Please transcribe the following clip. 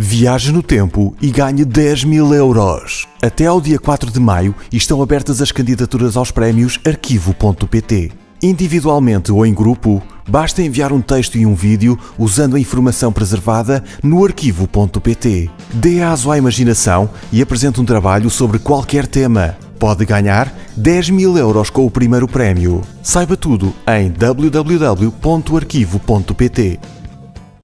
Viaje no tempo e ganhe 10 mil euros. Até ao dia 4 de maio estão abertas as candidaturas aos prémios Arquivo.pt. Individualmente ou em grupo, basta enviar um texto e um vídeo usando a informação preservada no Arquivo.pt. Dê aso à imaginação e apresente um trabalho sobre qualquer tema. Pode ganhar 10 mil euros com o primeiro prémio. Saiba tudo em www.arquivo.pt.